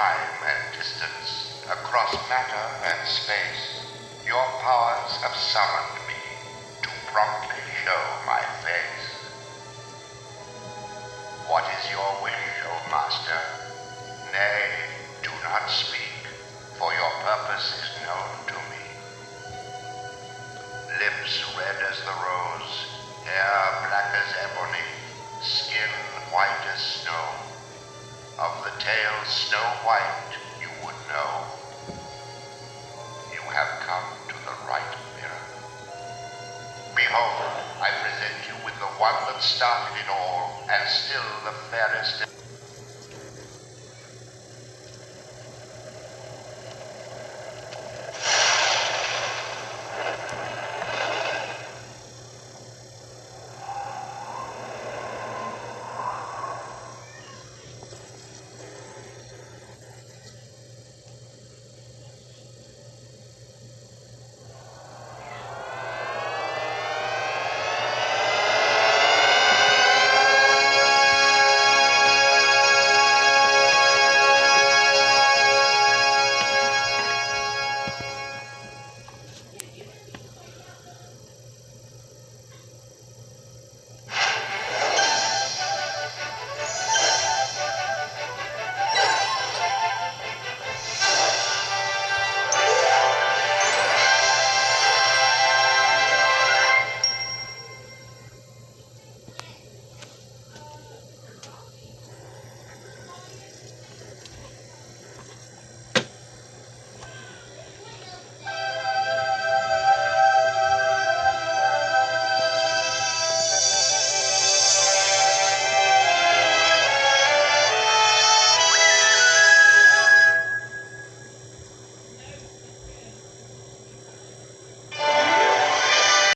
time and distance, across matter and space, your powers have summoned me to promptly show my face. What is your wish, O Master? Nay, do not speak, for your purpose is known to me. Lips red as the rose, hair black as ebony, skin white as snow, of the tale snow white you would know. You have come to the right mirror. Behold, I present you with the one that started it all, and still the fairest.